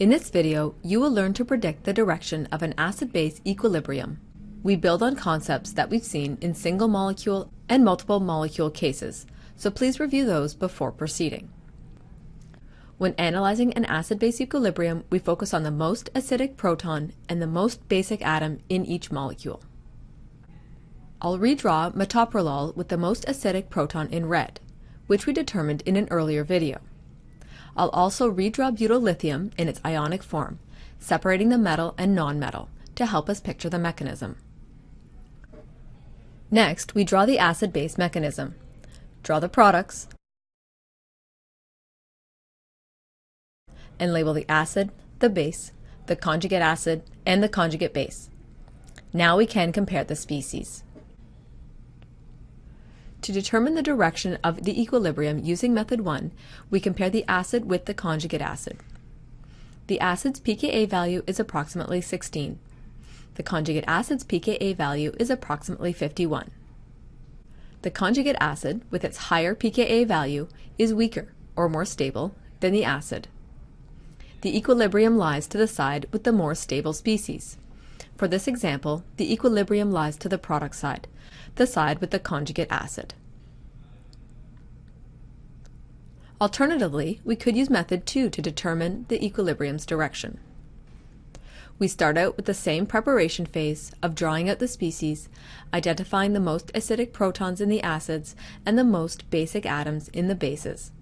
In this video, you will learn to predict the direction of an acid-base equilibrium. We build on concepts that we've seen in single molecule and multiple molecule cases, so please review those before proceeding. When analyzing an acid-base equilibrium, we focus on the most acidic proton and the most basic atom in each molecule. I'll redraw metoprolol with the most acidic proton in red, which we determined in an earlier video. I'll also redraw butyl lithium in its ionic form, separating the metal and nonmetal to help us picture the mechanism. Next, we draw the acid-base mechanism. Draw the products, and label the acid, the base, the conjugate acid, and the conjugate base. Now we can compare the species. To determine the direction of the equilibrium using method 1, we compare the acid with the conjugate acid. The acid's pKa value is approximately 16. The conjugate acid's pKa value is approximately 51. The conjugate acid, with its higher pKa value, is weaker, or more stable, than the acid. The equilibrium lies to the side with the more stable species. For this example, the equilibrium lies to the product side, the side with the conjugate acid. Alternatively, we could use method 2 to determine the equilibrium's direction. We start out with the same preparation phase of drawing out the species, identifying the most acidic protons in the acids and the most basic atoms in the bases.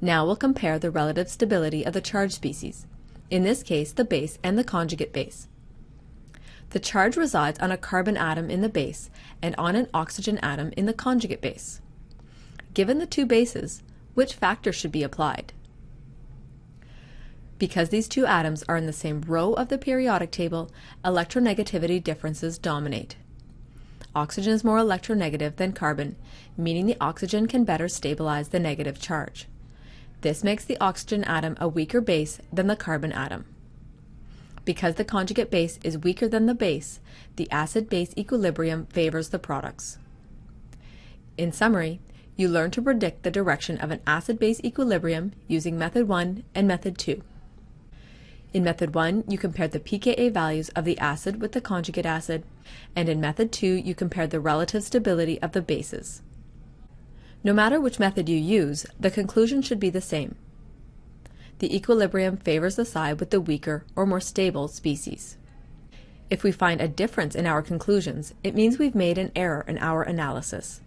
Now we'll compare the relative stability of the charged species, in this case the base and the conjugate base. The charge resides on a carbon atom in the base and on an oxygen atom in the conjugate base. Given the two bases, which factor should be applied? Because these two atoms are in the same row of the periodic table, electronegativity differences dominate. Oxygen is more electronegative than carbon, meaning the oxygen can better stabilize the negative charge. This makes the oxygen atom a weaker base than the carbon atom. Because the conjugate base is weaker than the base, the acid-base equilibrium favors the products. In summary, you learn to predict the direction of an acid-base equilibrium using method 1 and method 2. In method 1, you compared the pKa values of the acid with the conjugate acid, and in method 2, you compared the relative stability of the bases. No matter which method you use, the conclusion should be the same the equilibrium favors the side with the weaker or more stable species. If we find a difference in our conclusions, it means we've made an error in our analysis.